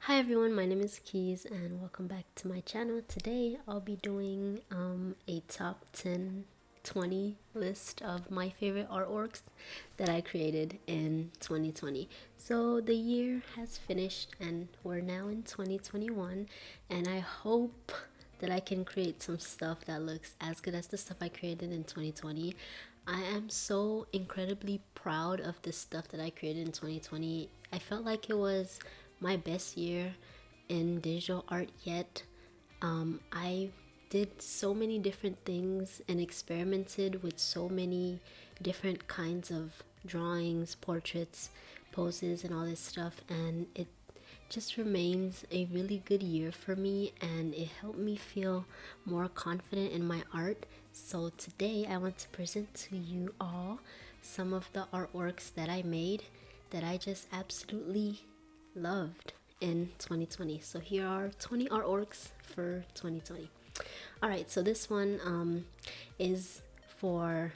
Hi everyone, my name is Keys and welcome back to my channel. Today I'll be doing um, a top 10 20 list of my favorite artworks that I created in 2020. So the year has finished and we're now in 2021 and I hope that I can create some stuff that looks as good as the stuff I created in 2020. I am so incredibly proud of the stuff that I created in 2020. I felt like it was my best year in digital art yet. Um, I did so many different things and experimented with so many different kinds of drawings, portraits, poses, and all this stuff, and it just remains a really good year for me and it helped me feel more confident in my art. So today I want to present to you all some of the artworks that I made that I just absolutely loved in 2020. So here are 20 artworks for 2020. All right, so this one um, is for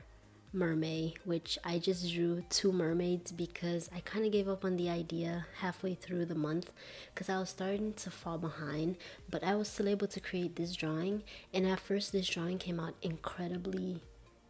MerMay which i just drew two mermaids because i kind of gave up on the idea halfway through the month because i was starting to fall behind but i was still able to create this drawing and at first this drawing came out incredibly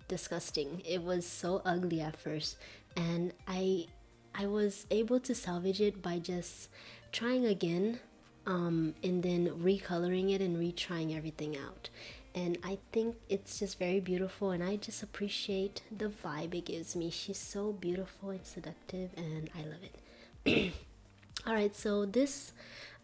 disgusting it was so ugly at first and i I was able to salvage it by just trying again um, and then recoloring it and retrying everything out. And I think it's just very beautiful, and I just appreciate the vibe it gives me. She's so beautiful and seductive, and I love it. All right, so this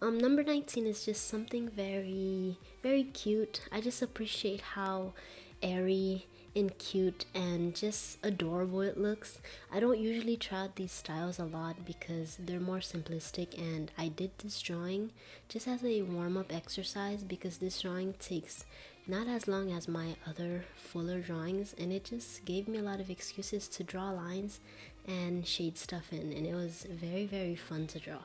um, number 19 is just something very, very cute. I just appreciate how airy and cute and just adorable it looks. I don't usually try out these styles a lot because they're more simplistic and I did this drawing just as a warm-up exercise because this drawing takes not as long as my other fuller drawings and it just gave me a lot of excuses to draw lines and shade stuff in and it was very very fun to draw.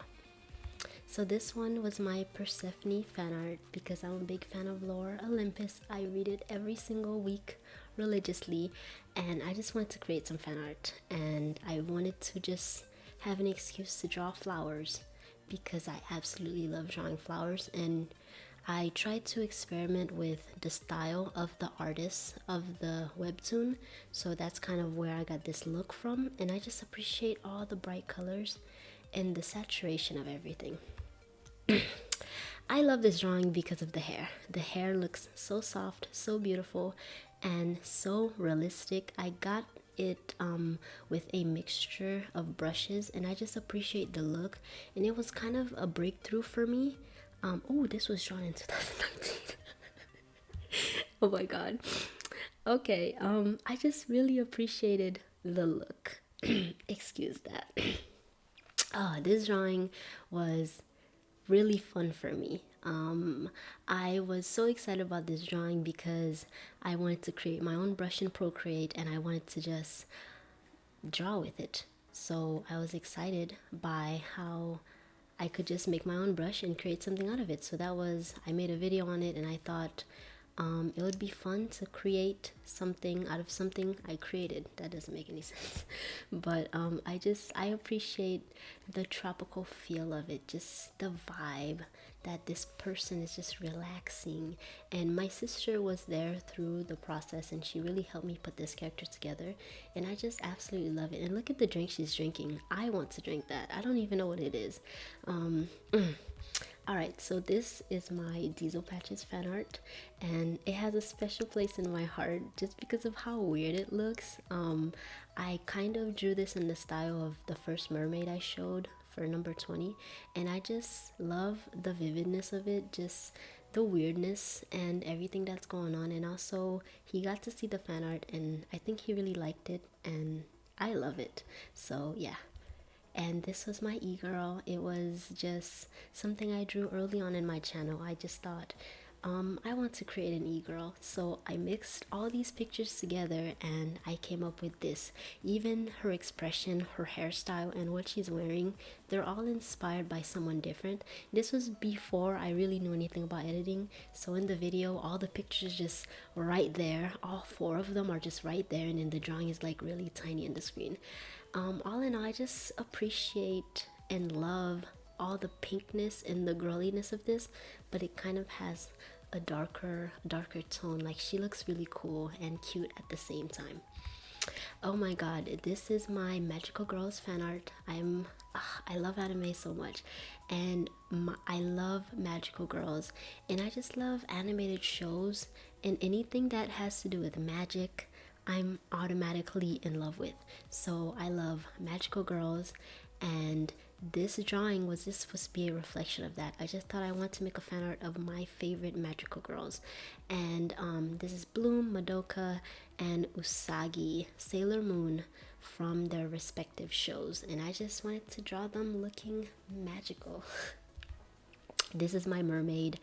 So this one was my Persephone fan art because I'm a big fan of Lore Olympus. I read it every single week religiously and I just wanted to create some fan art and I wanted to just have an excuse to draw flowers because I absolutely love drawing flowers and I tried to experiment with the style of the artist of the webtoon so that's kind of where I got this look from and I just appreciate all the bright colors and the saturation of everything. I love this drawing because of the hair. The hair looks so soft, so beautiful, and so realistic. I got it um, with a mixture of brushes and I just appreciate the look and it was kind of a breakthrough for me. Um, oh, this was drawn in 2019. oh my god. Okay, um, I just really appreciated the look. Excuse that. oh, this drawing was really fun for me. Um, I was so excited about this drawing because I wanted to create my own brush in Procreate and I wanted to just draw with it. So I was excited by how I could just make my own brush and create something out of it. So that was, I made a video on it and I thought um, it would be fun to create something out of something I created. That doesn't make any sense. But um, I just, I appreciate the tropical feel of it, just the vibe that this person is just relaxing. And my sister was there through the process and she really helped me put this character together. And I just absolutely love it. And look at the drink she's drinking. I want to drink that. I don't even know what it is. Um, mm all right so this is my diesel patches fan art and it has a special place in my heart just because of how weird it looks. Um i kind of drew this in the style of the first mermaid i showed for number 20 and i just love the vividness of it just the weirdness and everything that's going on and also he got to see the fan art and i think he really liked it and i love it. So yeah and this was my e-girl. It was just something i drew early on in my channel. I just thought um, I want to create an e-girl. So I mixed all these pictures together and I came up with this. Even her expression her hairstyle and what she's wearing they're all inspired by someone different. This was before I really knew anything about editing. So in the video all the pictures just right there. All four of them are just right there. And then the drawing is like really tiny in the screen um, all in all I just appreciate and love all the pinkness and the girliness of this but it kind of has a darker darker tone. Like she looks really cool and cute at the same time. Oh my god this is my magical girls fan art. I'm i love anime so much. And i love magical girls. And i just love animated shows and anything that has to do with magic i'm automatically in love with so i love magical girls and this drawing was just supposed to be a reflection of that. I just thought I want to make a fan art of my favorite magical girls. And um, this is Bloom, Madoka, and Usagi, Sailor Moon from their respective shows. And I just wanted to draw them looking magical. this is my mermaid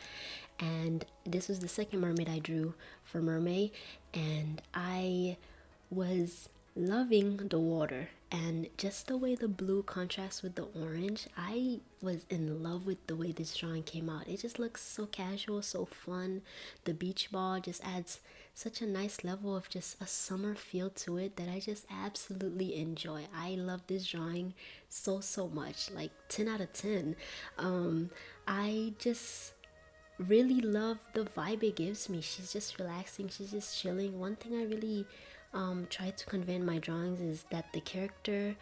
and this was the second mermaid I drew for MerMay and I was loving the water and just the way the blue contrasts with the orange i was in love with the way this drawing came out. It just looks so casual so fun. The beach ball just adds such a nice level of just a summer feel to it that i just absolutely enjoy. I love this drawing so so much like 10 out of 10 um i just really love the vibe it gives me. She's just relaxing she's just chilling. One thing i really um, try to convey in my drawings is that the character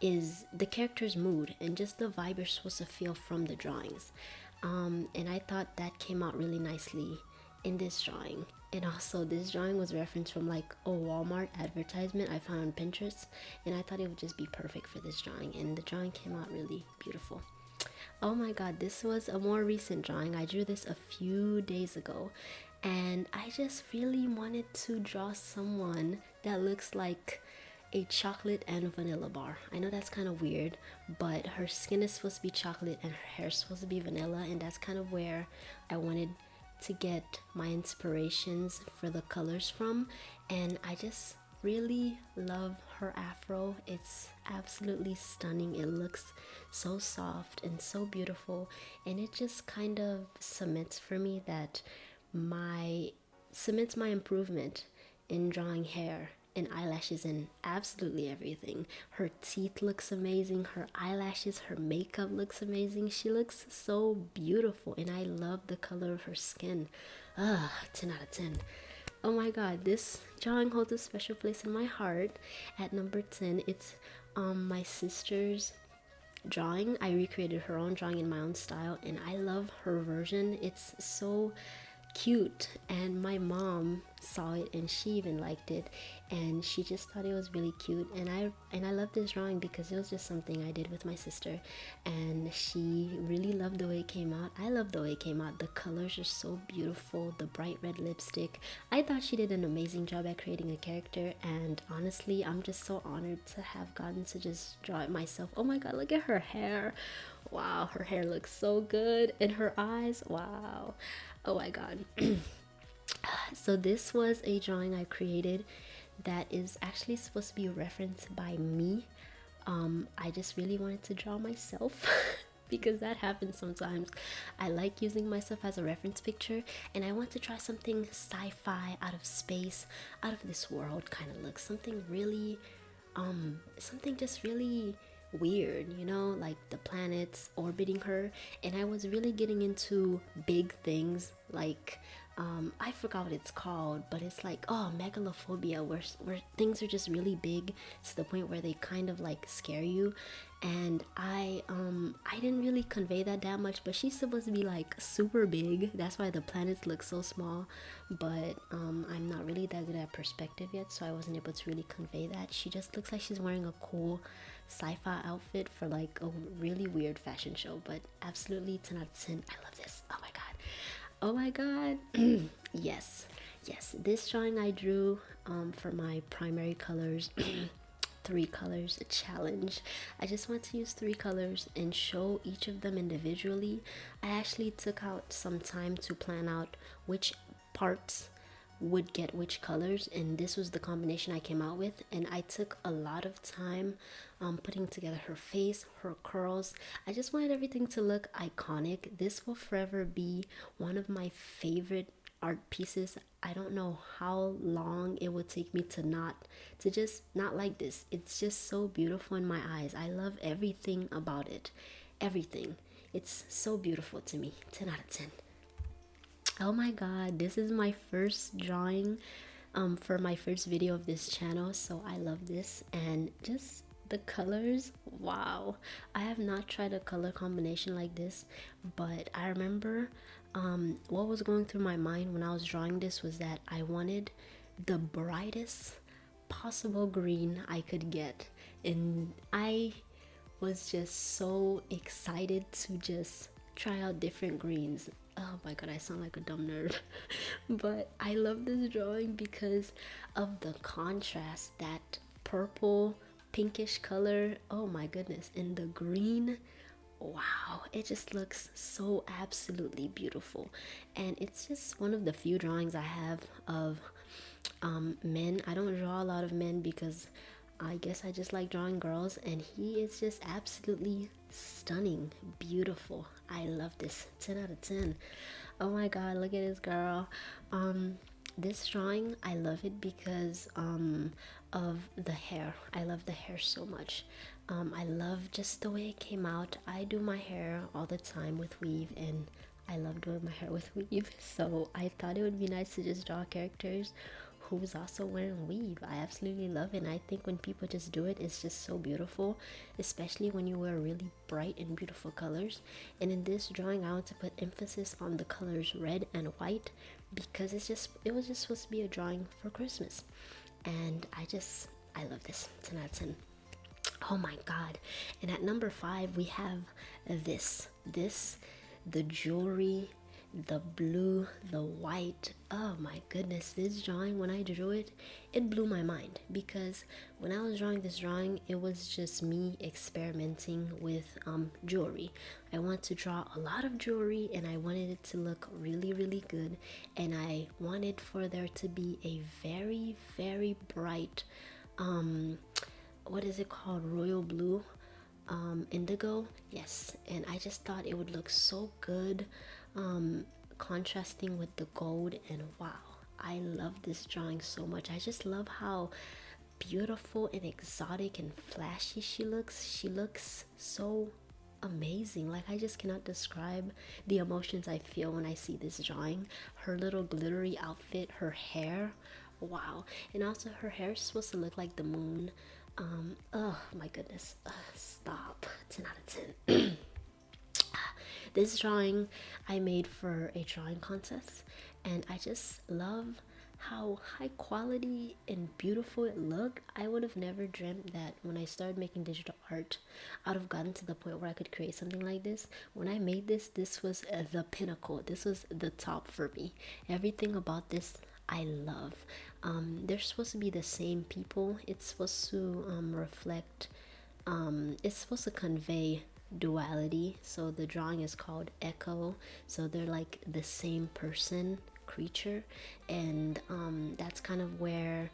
is the character's mood and just the vibe you're supposed to feel from the drawings. Um, and I thought that came out really nicely in this drawing. And also, this drawing was referenced from like a Walmart advertisement I found on Pinterest, and I thought it would just be perfect for this drawing. And the drawing came out really beautiful. Oh my god, this was a more recent drawing. I drew this a few days ago, and I just really wanted to draw someone that looks like a chocolate and vanilla bar. I know that's kind of weird, but her skin is supposed to be chocolate and her hair is supposed to be vanilla, and that's kind of where I wanted to get my inspirations for the colors from. And I just really love her afro. It's absolutely stunning. It looks so soft and so beautiful, and it just kind of cements for me that my cements my improvement in drawing hair and eyelashes and absolutely everything. Her teeth looks amazing, her eyelashes, her makeup looks amazing. She looks so beautiful and I love the color of her skin. Ah, 10 out of 10. Oh my god, this drawing holds a special place in my heart. At number 10, it's um my sister's drawing. I recreated her own drawing in my own style and I love her version. It's so cute and my mom saw it and she even liked it and she just thought it was really cute and i and i love this drawing because it was just something i did with my sister and she really loved the way it came out. I love the way it came out. The colors are so beautiful the bright red lipstick. I thought she did an amazing job at creating a character and honestly i'm just so honored to have gotten to just draw it myself. Oh my god look at her hair. Wow her hair looks so good and her eyes wow. Oh my god. So this was a drawing i created that is actually supposed to be referenced by me. Um i just really wanted to draw myself because that happens sometimes. I like using myself as a reference picture and i want to try something sci-fi out of space out of this world kind of look. Something really um something just really weird, you know, like the planets orbiting her. And I was really getting into big things like um, I forgot what it's called, but it's like oh megalophobia, where where things are just really big to the point where they kind of like scare you. And I um I didn't really convey that that much, but she's supposed to be like super big. That's why the planets look so small. But um, I'm not really that good at perspective yet, so I wasn't able to really convey that. She just looks like she's wearing a cool sci-fi outfit for like a really weird fashion show but absolutely 10 out of 10 i love this oh my god oh my god. Yes. Yes. This drawing i drew um, for my primary colors three colors challenge. I just want to use three colors and show each of them individually. I actually took out some time to plan out which parts would get which colors and this was the combination I came out with and I took a lot of time um, putting together her face her curls. I just wanted everything to look iconic. This will forever be one of my favorite art pieces. I don't know how long it would take me to not to just not like this. It's just so beautiful in my eyes. I love everything about it. Everything. It's so beautiful to me. 10 out of 10 oh my god this is my first drawing um, for my first video of this channel so I love this. And just the colors wow. I have not tried a color combination like this but I remember um, what was going through my mind when I was drawing this was that I wanted the brightest possible green I could get. And I was just so excited to just try out different greens oh my god i sound like a dumb nerd. But i love this drawing because of the contrast that purple pinkish color. Oh my goodness and the green. Wow it just looks so absolutely beautiful. And it's just one of the few drawings i have of um, men. I don't draw a lot of men because i guess i just like drawing girls and he is just absolutely stunning beautiful. I love this. 10 out of 10 oh my god look at this girl. Um this drawing i love it because um of the hair. I love the hair so much. Um i love just the way it came out. I do my hair all the time with weave and i love doing my hair with weave. So i thought it would be nice to just draw characters who's also wearing weave. I absolutely love it. And i think when people just do it it's just so beautiful especially when you wear really bright and beautiful colors. And in this drawing i want to put emphasis on the colors red and white because it's just it was just supposed to be a drawing for christmas. And i just i love this. 10 out of 10 oh my god. And at number five we have this. This the jewelry the blue the white oh my goodness this drawing when i drew it it blew my mind because when i was drawing this drawing it was just me experimenting with um, jewelry. I want to draw a lot of jewelry and i wanted it to look really really good and i wanted for there to be a very very bright um what is it called royal blue um indigo? Yes and i just thought it would look so good um, contrasting with the gold and wow I love this drawing so much. I just love how beautiful and exotic and flashy she looks. She looks so amazing. Like I just cannot describe the emotions I feel when I see this drawing. Her little glittery outfit her hair wow. And also her hair is supposed to look like the moon. Um oh my goodness. Ugh, stop. 10 out of 10 this drawing I made for a drawing contest and I just love how high quality and beautiful it looked. I would have never dreamt that when I started making digital art, I'd have gotten to the point where I could create something like this. When I made this, this was the pinnacle. This was the top for me. Everything about this I love. Um, they're supposed to be the same people. It's supposed to um, reflect, um, it's supposed to convey duality so the drawing is called echo so they're like the same person creature and um, that's kind of where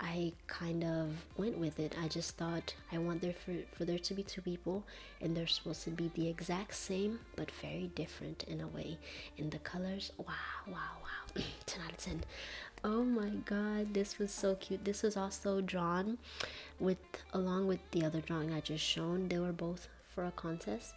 I kind of went with it. I just thought I want there for, for there to be two people and they're supposed to be the exact same but very different in a way. In the colors, wow, wow, wow. 10 out of 10. Oh my god, this was so cute. This was also drawn with along with the other drawing I just shown. They were both for a contest.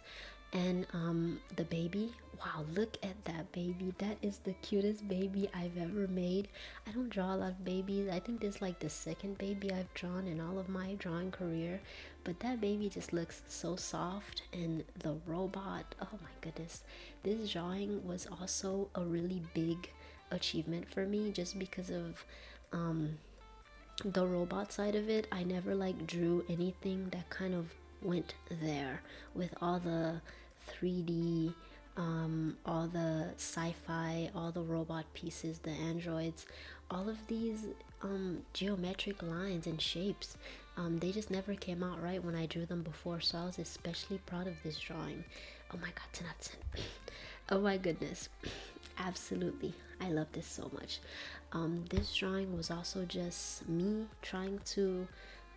And um the baby wow look at that baby. That is the cutest baby i've ever made. I don't draw a lot of babies. I think this is like the second baby i've drawn in all of my drawing career. But that baby just looks so soft and the robot oh my goodness. This drawing was also a really big achievement for me just because of um the robot side of it. I never like drew anything that kind of went there with all the 3D, um, all the sci fi, all the robot pieces, the androids, all of these um, geometric lines and shapes. Um, they just never came out right when I drew them before, so I was especially proud of this drawing. Oh my god, 10 out of 10. oh my goodness. Absolutely. I love this so much. Um, this drawing was also just me trying to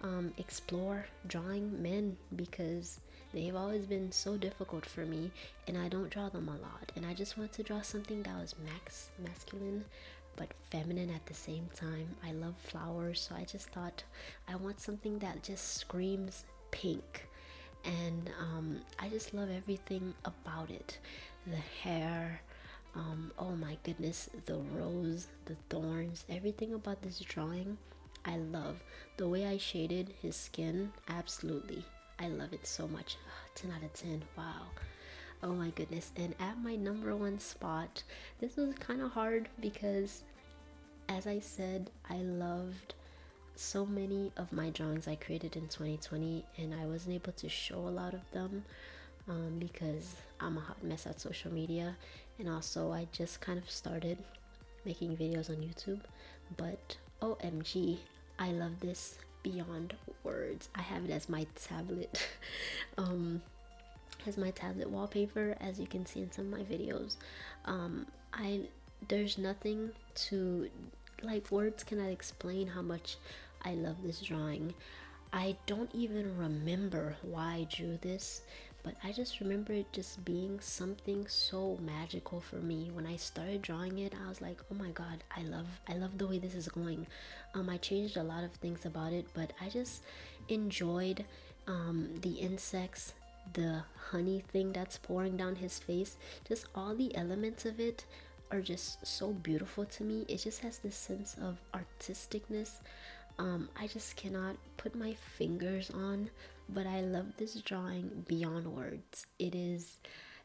um, explore drawing men because they've always been so difficult for me and I don't draw them a lot. And I just want to draw something that was max masculine but feminine at the same time. I love flowers so I just thought I want something that just screams pink. And um, I just love everything about it. The hair um, oh my goodness the rose the thorns everything about this drawing I love the way I shaded his skin. Absolutely. I love it so much. 10 out of 10 wow. Oh my goodness. And at my number one spot this was kind of hard because as I said I loved so many of my drawings I created in 2020 and I wasn't able to show a lot of them um, because I'm a hot mess at social media. And also I just kind of started making videos on YouTube but OMG I love this beyond words. I have it as my tablet. Um, as my tablet wallpaper as you can see in some of my videos. Um, I there's nothing to like words cannot explain how much I love this drawing. I don't even remember why I drew this, but I just remember it just being something so magical for me. When I started drawing it, I was like, "Oh my god, I love I love the way this is going." Um I changed a lot of things about it, but I just enjoyed um the insects, the honey thing that's pouring down his face, just all the elements of it are just so beautiful to me. It just has this sense of artisticness. Um, I just cannot put my fingers on, but I love this drawing beyond words. It is,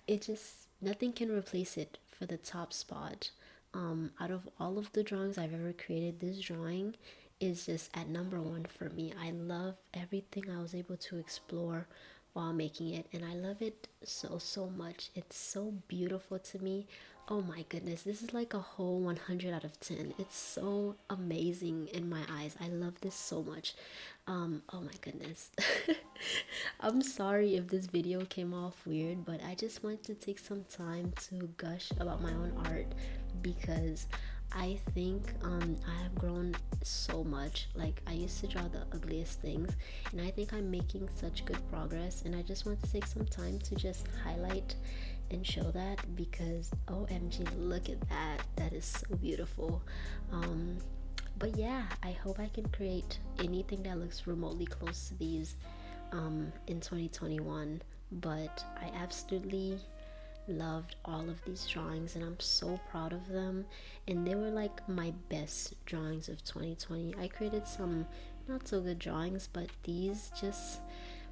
it just, nothing can replace it for the top spot. Um, out of all of the drawings I've ever created, this drawing is just at number one for me. I love everything I was able to explore while making it, and I love it so, so much. It's so beautiful to me oh my goodness this is like a whole 100 out of 10 it's so amazing in my eyes i love this so much um oh my goodness i'm sorry if this video came off weird but i just wanted to take some time to gush about my own art because I think um, I have grown so much. Like, I used to draw the ugliest things, and I think I'm making such good progress. And I just want to take some time to just highlight and show that because OMG, look at that. That is so beautiful. Um, but yeah, I hope I can create anything that looks remotely close to these um, in 2021. But I absolutely loved all of these drawings and I'm so proud of them and they were like my best drawings of 2020 I created some not so good drawings but these just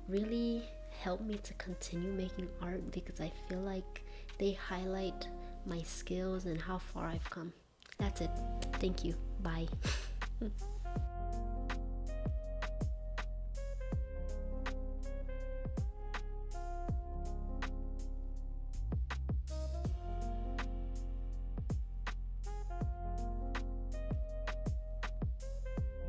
really help me to continue making art because I feel like they highlight my skills and how far I've come. That's it. Thank you. Bye.